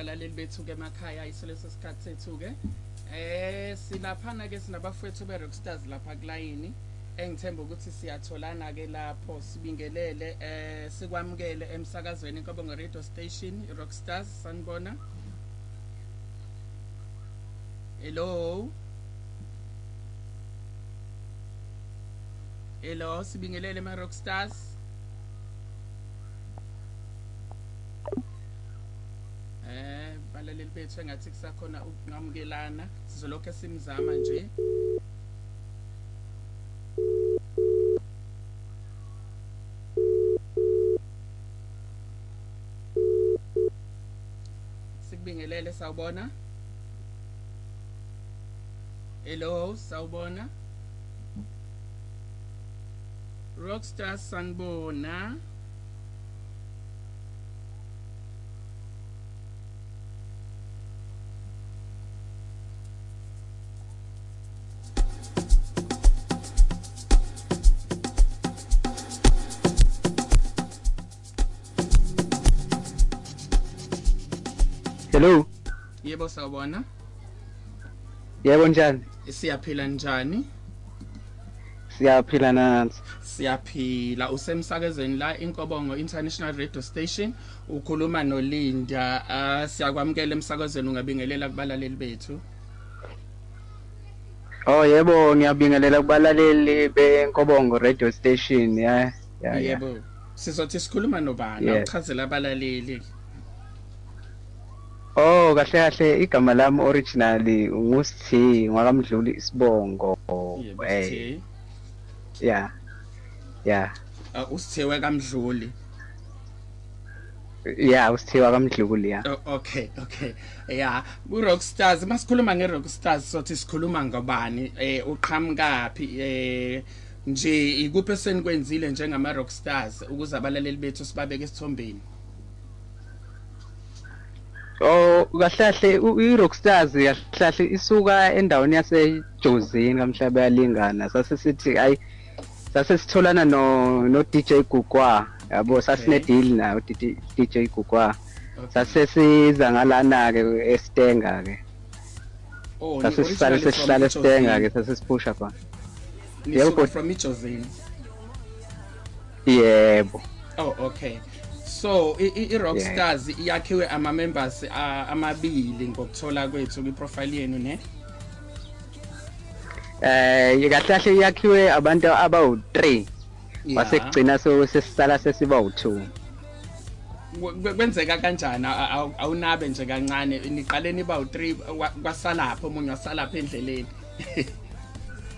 balaleli bethu-ke emakhaya isoleso sikhathi sethu-ke. Eh silaphana-ke sinabafowethu be-rockstars lapha kulayini. Engithemba ukuthi siyatholana-ke lapho sibingelele eh sikwamukele emsakazweni inkobongo radio station i-rockstars sanibona. Hello? Hello sibingelele ema-rockstars eh balaleli bethu engathi kusakhona ukungamukelana sizolokhu simzama nje. Sikubingelele sawubona. Hello sawubona. Rockstar sanibona. Hello. yebo sawubona Yebo njani? siyaphila njani Siyaphila nansi. siyaphila usemsakazweni la inkobongo international radio station ukhuluma nolinda uh, siyakwamukela emsakazweni ungabingelela kubalaleli bethu Oh yebo ngiyabingelela kubalaleli beNkobongo radio station ya ya ya. yebo sizothi sikhuluma nobani Yes. uchazela abalaleli Oh kahle kahle igama lami originally nguSthi ngwakamdluli isibongo. Eh ya. Ya. uh, usithiwe kamdluli Ya usithiwa kamdluli ya. Oh, okay okay yeah ku-rockstars masikhuluma nge-rockstars sothi sikhuluma ngobani eh uqhamukaphi eh nje ikuphi esenikwenzile njengama-rockstars ukuze abalaleli bethu sibabeke esithombeni Oh kahle kahle u- i-Rockstars kahle kahle isuka endaweni yaseJozini kamhlaba yalingana sase sithi ayi sase sitholana no no DJ Gugwa yabo sasine Okay. deal nayo DJ DJ Gugwa Okay. sase siza ngalana ke eStenga ke Oh, sase ni- sisale originally sesihlala from eStenga Ijozini. ke sase siphusha khona Nisuka Yebo, but- from Ijozini. yebo Oh, okay. So i- i- i-Rockstars iyakhiwe ama members ah, amabili ngokuthola kwethu kwi-profile yenu ne? eh kahle kahle yakhiwe abantu abawu3 wasekugcina so sesisala sesiba u2 Kwe- kwe- kwenzeka kanjani? A- a- awunabe nje kancane. Niqale niba u3 kwasala lapho omunye wasala lapha endleleni.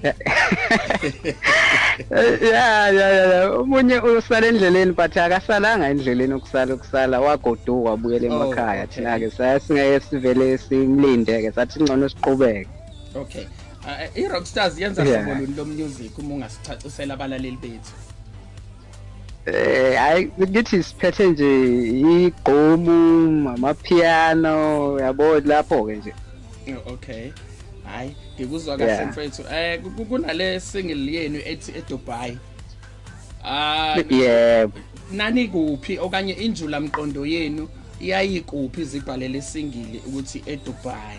ya ya ya umunye usala endleleni but akasalanga endleleni ukusala ukusala. Wagoduka wabuyela Oh, emakhaya. okay. thina ke sasingeke sivele simlinde ke sathi ngcono siqhubeke. Okay. Ah, i-Rockstars yenza Yeah. hlobo luni lo music uma ungasicacisela abalaleli bethu? Eh hayi ngithi siphethe nje igqomu amapiano yabo lapho ke nje. Oh, okay. Hayi ngikuzwa kahle Yeah. mfethu. Eh ku- kunale single yenu ethi eDubai. Ah yebo nani kuphi okanye injula mqondo yenu iyayikuphi izibhalele singili ukuthi eDubai?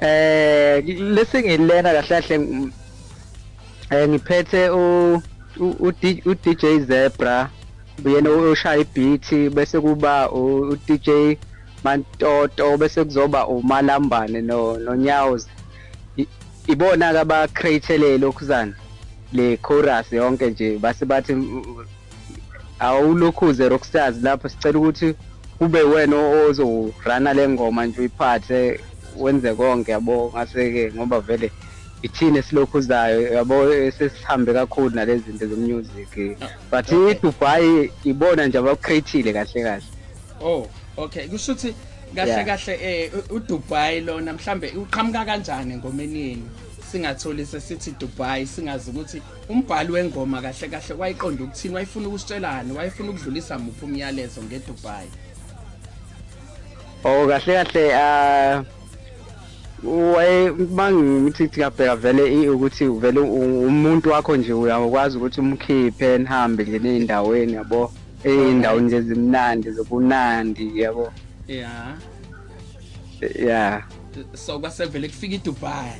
Eh lesingilena kahle kahle eh ngiphethe u u- DJ Zebra yena ushaya ibeat bese kuba u DJ Mantoto bese kuzoba umalambane no nonyawozi I- ibona ke aba create lokhuzana le chorus yonke nje base bathi mm, awulokhuze rockstars lapho. Sicela ukuthi kube wena ozorana le ngoma nje uyiphathe wenze konke yabo ngase ke ngoba vele ithini esilokhuzayo yabo sesihambe kakhulu nalezi zinto zemusic. But okay. iDubai ibona nje abacreateile kahle kahle. Oh. Okay kusho ukuthi kahle kahle eh uDubai lona mhlambe uqhamuka kanjani engomeni yenu singatholi sesithi Dubai singazi ukuthi umbhali wengoma kahle kahle wayiqonda ukuthini wayefuna ukusitshelani wayefuna ukudlulisa muphi umyalezo ngeDubai? Oh kahle kahle ah waye mangithi ngabheka vele ukuthi vele umuntu wakho nje uyakwazi ukuthi umkhiphe nihambe nje ney'ndaweni yabo? Iy'ndawo nje zimnandi zobunandi yabo. Yeah. Ya so kwasevele kufika iDubai.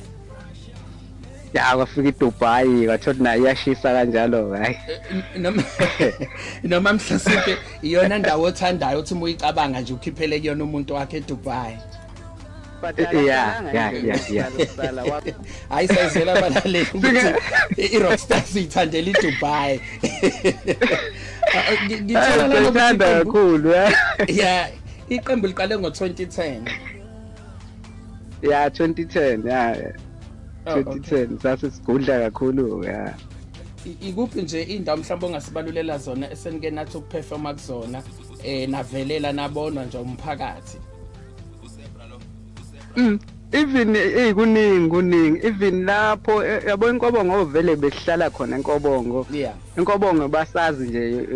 Ya kwafika iDubai kwathola nayo iyashisa kanjalo hayi Eh, noma noma mhlasimpe iyona ndawo othandayo uthi uyicabanga nje ukhiphele kuyona umuntu wakhe eDubai. Yeah, yeah, yeah, yeah. hayi sayizela abalaleli ukuthi i-rockstars iyithandela iDubai Ngi- ngithola lana ukuthi Ngithanda iqembu- kakhulu ya yeah iqembu liqale ngo-2010 ya 2010 ya Oh, okay. 2010 sasisigudla kakhulu ya I- ikuphi nje indawo mhlawumbe ongasibalulela zona esenike nathi ukuperforma kuzona eh navelela nabonwa nje umphakathi? Mm, even eh kuningi. Kuningi even lapho eh, yabo inkobongo vele besihlala khona enkobongo yeah. Enkobongo basazi nje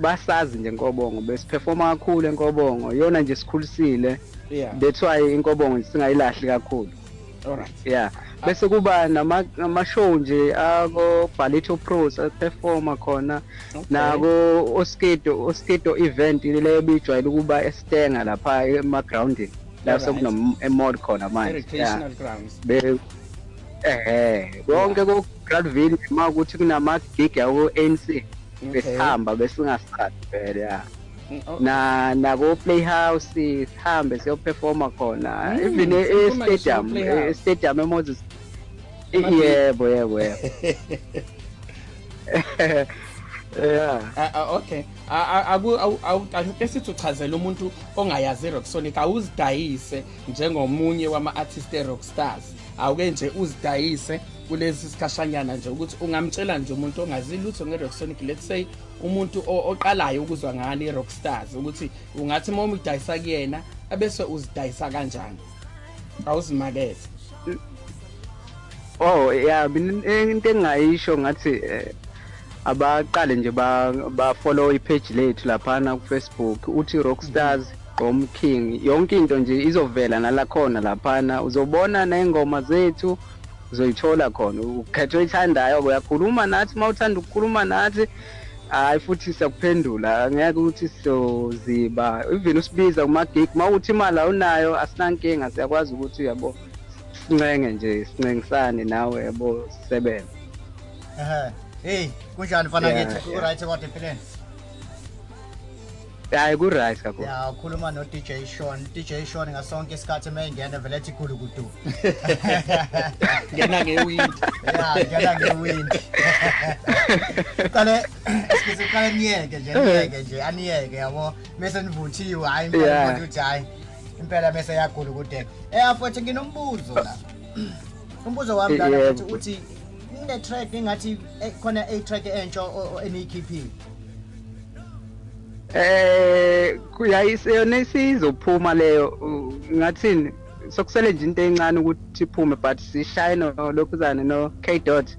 basazi nje enkobongo besiperforma kakhulu enkobongo yona nje sikhulisile. Yeah. That's why inkobongo singayilahli kakhulu. Alright yeah. Bese kuba nama nama show nje ako Balletto Pros performa khona. Nako Oskedo Oskedo event le bijwayele ukuba estenga lapha ema grounding la Alright. sekuno emod khona manje yeah recreational grounds. Be eh konke ku Gradville uma ukuthi kunama gig yako ANC besihamba besingasikhathi vele yeah Mm, na nako playhouse sihambe siyoperforma khona. Mm, even e stadium e stadium eMoses Ama- yebo yebo yebo. yeah. Ah, ah, okay. Ah, ah, uchazela umuntu ongayazi i-rocksonic awuzidayise njengomunye wama-artist e-rockstars. Awuke nje uzidayise kulesi sikhashanyana nje ukuthi ungamtshela nje umuntu ongazi lutho nge-rocksonic let's say umuntu oqalayo ukuzwa ngani i-rockstars ukuthi ungathi uma umdayisa kuyena abese uzidayisa kanjani? Awuzimakethe. Oh yeah into engayisho ngathi eh, abaqale nje ba ba follow ipage lethu laphana ku Facebook uthi Rockstars Gqom King yonke into nje izovela nala khona laphana. Uzobona nengoma zethu uzoyithola khona. Ukhethe oyithandayo uyakhuluma nathi mawuthanda ukukhuluma nathi hayi futhi siyakuphendula. Ngeke ukuthi sizoziba even usibiza kuma gig mawuthi imali awunayo asinankinga siyakwazi ukuthi yabo sincenge nje sincengisane nawe yabo sisebenze. Ehe. Hey kunjani mfana Yeah, kithi yeah. right kodwa empilweni hayi ku-right kakhulu. Ya ukhuluma no DJ Sean. DJ Sean ngasonke isikhathi mayingena vele ethi khulu kudu. Ngena ngewindi ya ngena ngewind. Qale excuse qale niyeke nje niyeke nje aniyeke yabo? Mase nivuthiwe hayi impela Yeah. kodwa uthi hayi impela mase yakhulu kude. Eh afuthi nginombuzo la. Umbuzo wami la Yebo. ukuthi uthi kune track engathi eh, khona a track entsha o- o- eniyikhiphile eh kuyayise yona isizophuma leyo u- ngathini? Sokusele nje into encane ukuthi iphume but sishaye no lokhuzane no K dot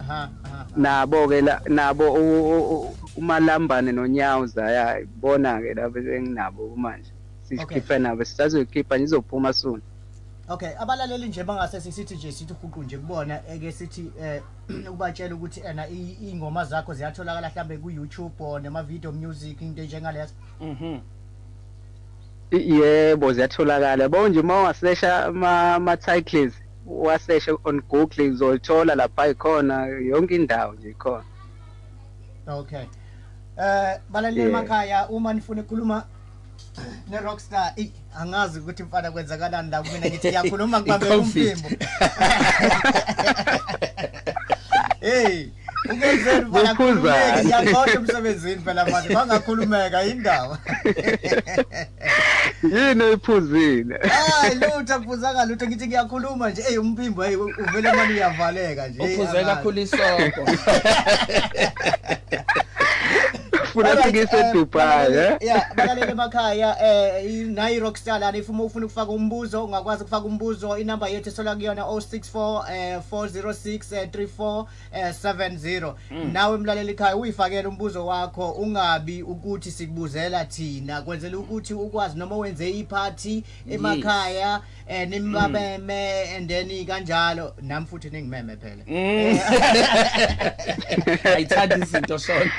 aha aha. Nabo ke la nabo u- u- u- umalambane nonyawuza yayibona ke lapho enginabo manje. Sikhiphe nabo sisazoyikhipha nje izophuma soon. Okay abalaleli nje bangase sisithi nje sithi huqu nje kubona eke sithi eh ukubatshela ukuthi ena ingoma zakho ziyatholakala mhlambe ku YouTube or nema video music into njengalezo mhm. Yebo ziyatholakala. Bo nje uma ungasesha ama titles wasesha on Google uzolithola lapha ikhona yonke indawo nje ikhona. Okay. Eh balaleli emakhaya uma nifuna ukukhuluma ne rockstar. Eh angazi ukuthi mfana kwenzakalani la kumina ngithi ngiyakhuluma ngibambe I-COVID. umphimbo. Hey ukenzeni mfana Uphuzani. khulumeke? Ngiyaqonda emsebenzini phela manje bangakhulumeka indaba yini oyiphuzile hayi lutho akuphuzanga lutho. Ngithi ngiyakhuluma nje. Hey umphimbo hey uvele manje uyavaleka nje. Hey, uphuze angazi. kakhulu isoko. Funa Alright, sikise eh, Dubai balaleli- eh? yeah balaleli emakhaya eh i- nayi rockstar lana if uma ufuna ukufaka umbuzo ungakwazi ukufaka umbuzo inamba yethu esola kuyona 064 eh 406 eh, 34 eh, 70 nawe mlaleli ekhaya uyifakela umbuzo wakho ungabi ukuthi sikubuzela thina. Kwenzela ukuthi ukwazi noma wenze iphathi emakhaya eh nimabeme and then kanjalo. Nami futhi ningimeme phela. Ayithanda izinto shona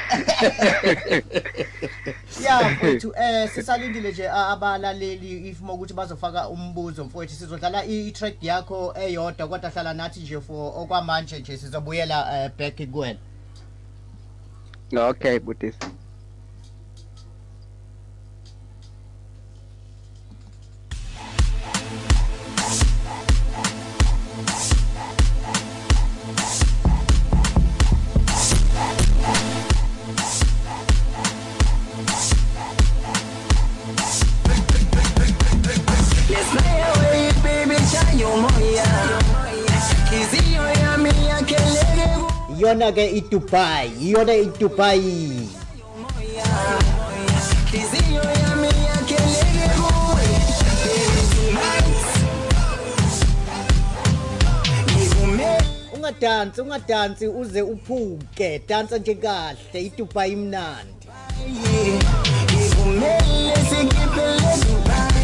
ya mfowethu eh sisalindile nje a- abalaleli if mokuthi bazofaka umbuzo mfowethu sizodlala i- i-track yakho eyodwa kodwa hlala nathi nje for okwamanje nje sizobuyela eh, back kuwena. Okay butisi yona ke idubai yiyona idubai. Ungadansi ungadansi uze uphuke. Dansa nje kahle idubai imnandi. Ngivumele sikhiphele dubai.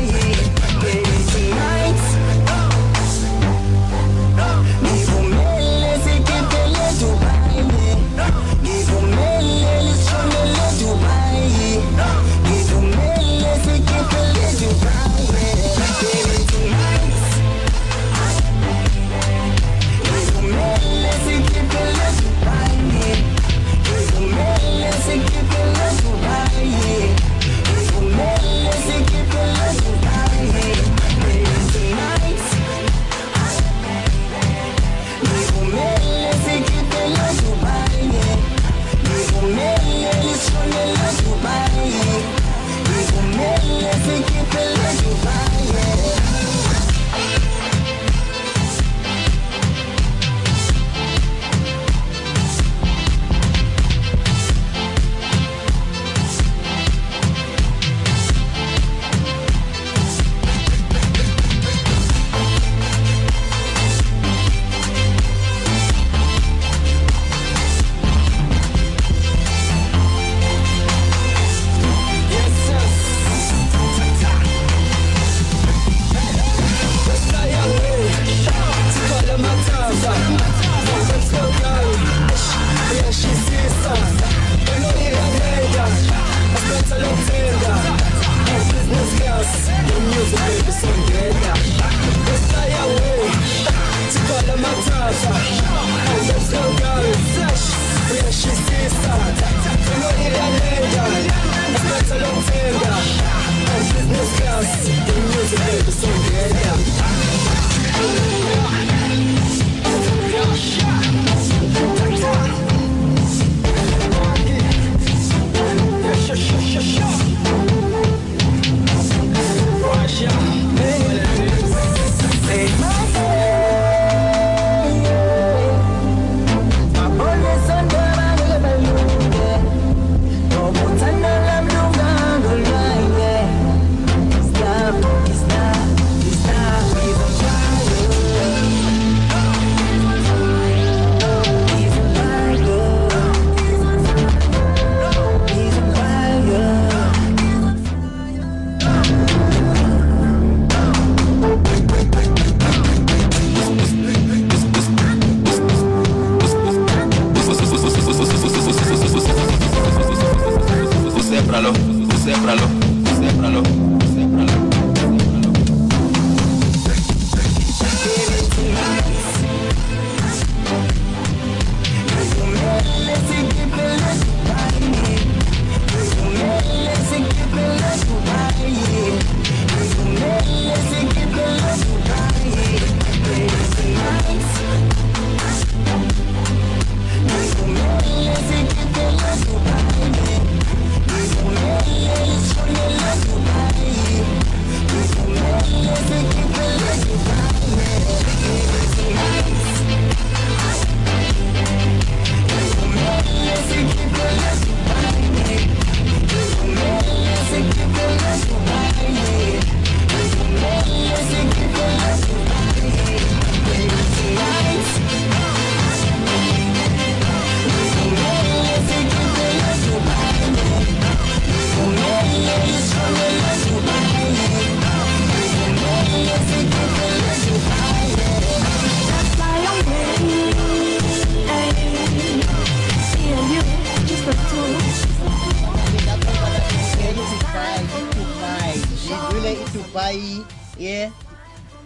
iDubai ye?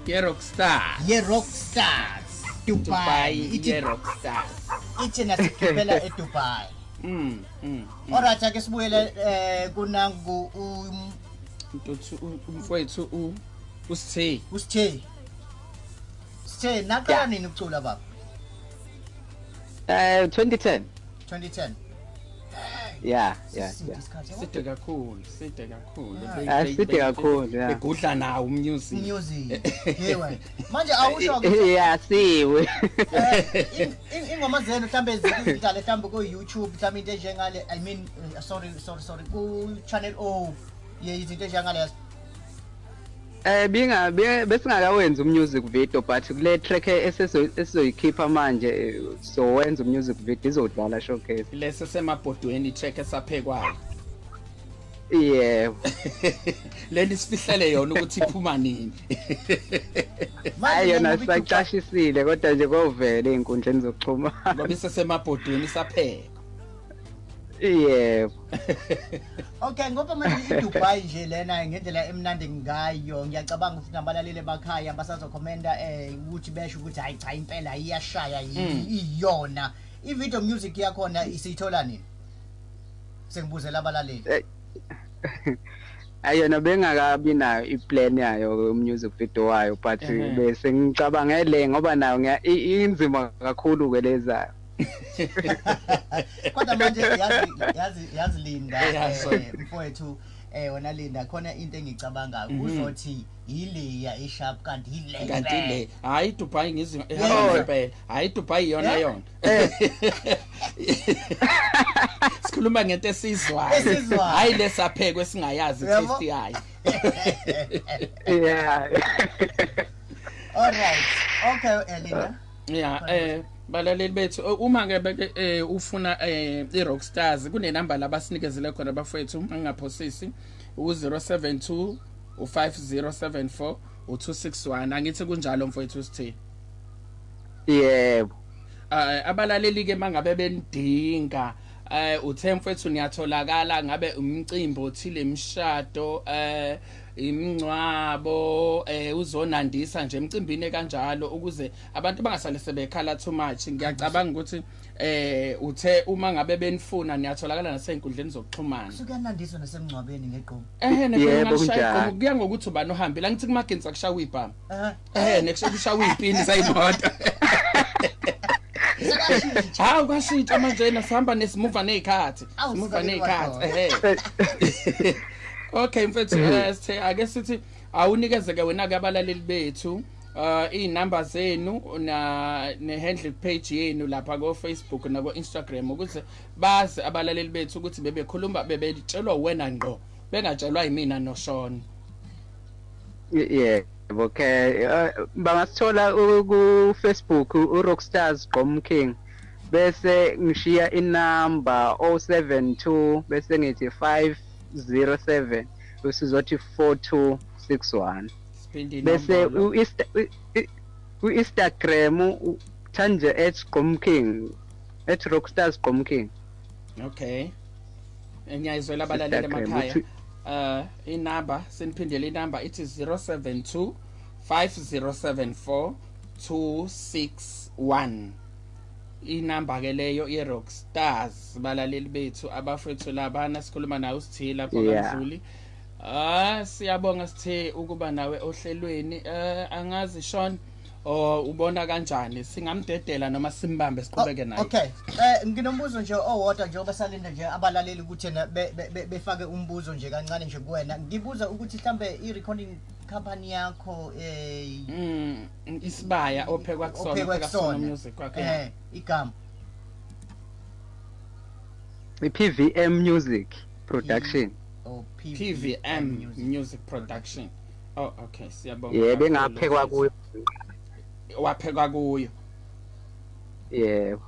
Ye-rockstar ye Rockstars. Dubai. Dubai ithi ye-rockstar ithi nasikhiphela eDubai mm mm Alright ake sibuyele eh kunangu um ntuthu u- umfowethu u- usithe usithe Sithe naqala nini ukucula baba? Eh 2010. 2010 Yeah, yeah, Sisinde yeah. isikhathi, yabo. side kakhulu side kakhulu Ah. Be- Ah, be- side be- kakhulu, yeah. begudla nawo umusic music yewe manje awusho ke Yeah, siwe. Eh, in- in- ingoma zenu mhlambe zidlale mhlambe ku YouTube mhlambe into enjengale I mean uh, sorry sorry sorry ku channel O ye izinto enjengalezo Eh binga be- besingakawenzi umusic video but kule track esizo- esizoyikhipha manje eh, so wenza umusic video izodlala showcase. lese semabhodweni track esaphekwayo Yeah. leli sifihlele yona ukuthi iphuma nini Hayi yona ngoba iDubai- sicashisile kodwa nje kovela einkundleni zokuxhumana. ngoba isesemabhodweni isapheka Yeah. Okay ngoba manje iDubai nje lena ngendlela emnandi ngayo ngiyacabanga ukuthi nabalaleli emakhaya basazokhomenda eh ukuthi besho ukuthi hayi cha impela iyashaya yi- iyona. I-video music yakhona isiyithola nini? Sengibuzela abalaleli. Ayona bengakabi nayo iplan yayo music video wayo but Ehhe. bese ngicabangele ngoba nayo ngiya- i- inzima kakhulu ke lezayo kodwa manje yazi yazi yazi Linda Yeah, sorry. eh, mfowethu eh wena Linda khona into engicabangayo Mhm. uzothi yileya e-sharp kanti yile kanti le hayi idubai ngizwe Yeah. ngempela hayi idubai iyona Yeah. yona sikhuluma ngento esizwayo Esizwayo. hayi lesaphekwe singayazi Yabo. taste yayo yeah all right okay eh, Linda ya eh balaleli bethu uma ke beke eh, ufuna eh, i-rockstars kunenamba labasinikezele khona bafowethu angingaphosisi u-072 u-5074 u-261 angithi kunjalo mfowethu sithini yebo. Abalaleli ke mangabe benidinga eh uthe mfethu niyatholakala ngabe umcimbi othile imshado eh imncwabo eh uzonandisa nje emcimbini kanjalo ukuze abantu bangasale sebekhala too much. Ngiyacabanga ukuthi eh uthe uma ngabe benifuna niyatholakala nasey'nkundleni zokuxhumana. Sukuyanandiswa nasemngcwabeni ngegqomo ehe Yebo, nekungalishaya kunjalo. kuya ngokuthi ubani ohambile angithi kumagenzi akushawa ibhama eh eh. nekushawa ipini zayimoto sekashintsha hawu kwashintsha manje na sihamba nesimuva ney'khathi Awu, simuva sikalelwa ney'khathi khona. ehe. okay mfethu mhm. eh, sithe ake sithi awunikezeke wena ke abalaleli bethu eh, uh inamba zenu na nehandle page yenu lapha ko Facebook na ko Instagram ukuthi bazi abalaleli bethu ukuthi bebekhuluma bebetshelwa wena ngqo bengatshelwa yimina noShona. Yebo ke eh, bangasithola ku Facebook u Rockstars Gqom King bese ngishiya inamba 072 bese ngithi 5 07 usizothi 4261 bese ku-instagram uthanje at gomking at rockstars gomking okay. Ngiyayizwela abalaleli emakhaya. um inamba seniphindele inamba ithi 072 5074 261 inamba ke leyo ye-rock stars balaleli bethu abafethu labana sikhuluma nawe sithile lapho Yeah. kandluli ah siyabonga sithe ukuba nawe ohlelweni eh angazi Sean o ubona kanjani? Singamdedela noma simbambe siqhubeke naye. Okay eh nginombuzo nje owodwa nje obasalinda nje abalaleli ukuthi na be- be- be- befake umbuzo nje kancane nje kuwena. Ngibuza ukuthi mhlambe i-recording company yakho eh Mm, isibaya ophekwa kusona ophekwa ophekwa kusona kusona. music kwakhe eh igama. i-PVM Music Production. Oh PVM Music. Music Production. Oh okay siyabonga yebo kakhulu, engaphekwa kuyo. Waphekwa kuyo. Yebo.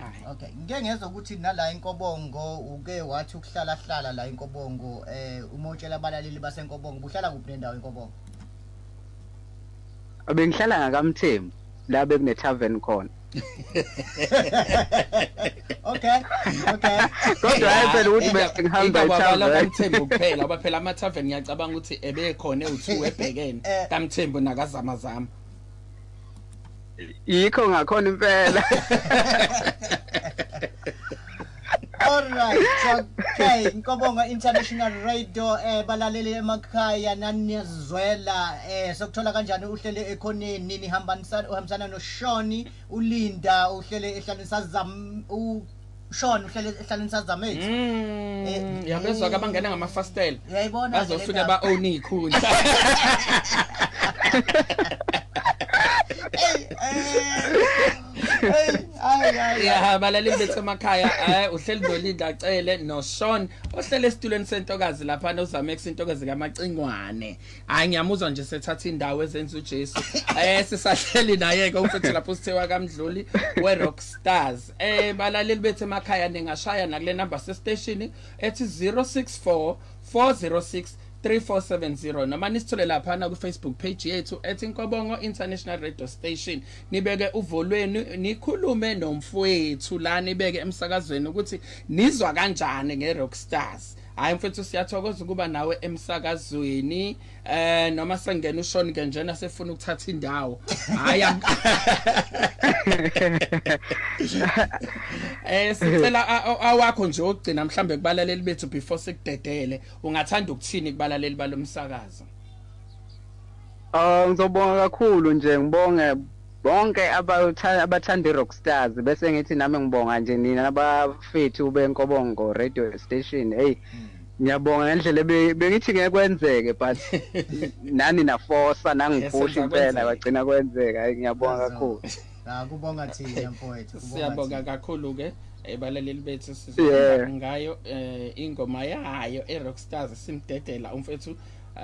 Ayi. okay ngike ngezwe ukuthi nala inkobongo uke wathi ukuhlala hlala la inkobongo eh umotshela abalaleli basenkobongo buhlala kuphi nendawo inkobongo bengihlala ngakamthembu la bekune tavern khona. Okay okay. Kodwa hayi phela ukuthi bese ngihamba ngihamba e-tavern. kamthembu kuphela ngoba phela ama-tavern ngiyacabanga ukuthi ebekhona ewu-two ebhekene. Eh. kamthembu nakazamazama. Yikho ngakhona impela. Alright, okay. inkobongo International Radio eh balaleli emakhaya naniyazwela eh sokuthola kanjani uhlele ekhoneni nihambanisana uhambisana no Shoni uLinda uhlele ehlanisa zam u Sean uhlele ehlanisa zamethu. Mm, yabezwa ke abangena ngamafastela Uyayibona bazofika ba-own iy'khundla Hey, eh, hey, ay ay. ya balaleli bethu emakhaya um uhleli nolinda acele noshon ohlele esitulweni sentokazi laphana uzamex intokazi kamacingwane hhayi ngiyamuzwa nje sethatha indawo ezenza ujesu um sisahleli naye-ke umfethu lapho sithiwa kamdluli we-rock stars um balaleli bethu emakhaya ningashaya nakule namba sesiteshini ethi 064 406 3470 noma nisithole laphana kwi-facebook page yethu ethi inkobongo international radio station. Nibeke uvo lwenu nikhulume nomfowethu la nibeke emsakazweni ukuthi nizwa kanjani nge-rock stars hhayi mfethu siyathokoza ukuba nawe emsakazweni eh noma sengena ushoni ke njena sefuna ukuthatha indawo. Hhayi am- eh sicela awakho nje okugcina mhlambe kubalaleli bethu before sikudedele ungathanda ukuthini kubalaleli balomsakazo Oh ngizobonga kakhulu nje ngibonge bonke abathanda i-Rockstars bese ngithi nami ngibonga nje nina abafethu benkobongo radio station. Hey ngiyabonga ngendlela bengithi ngeke kwenzeke but nani nafosa nangipusha Yesenza impela kwagcina kwenzeka. Ngiyabonga kakhulu. Ah kubonga thina mfowethu. siyabonga kakhulu ke ebalaleli bethu Yeah. sizohamba ngayo eh ingoma yayo eRockstars simdedela umfethu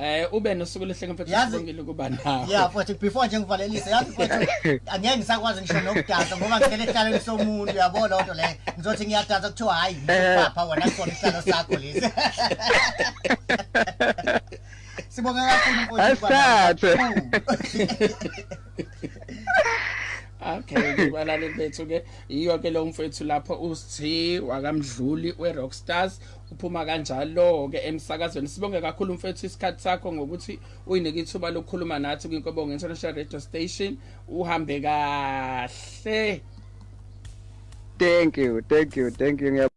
eh ube nosuku lehle mfethu Yazi- sibongile kuba nawe Yeah futhi before nje ngivalelise yazi futhi angeke ngisakwazi ngisho nokudansa ngoba ngicela ihlalweni somuntu uyabona lonto le ngizothi ngiyadansa kuthiwa hayi papa wena khona isihlalo sakho lesi Sibonga kakhulu mfowethu. Asithathe. Okay kubalaleli bethu ke. Iyo ke lo mfethu lapho usithi wakamdluli weRockstars uphuma kanjalo ke emsakazweni. Sibonge kakhulu mfethu isikhathi sakho ngokuthi uyinike ithuba lokukhuluma nathi kwinkobongo International Radio Station. Uhambe kahle. Thank you thank you thank you.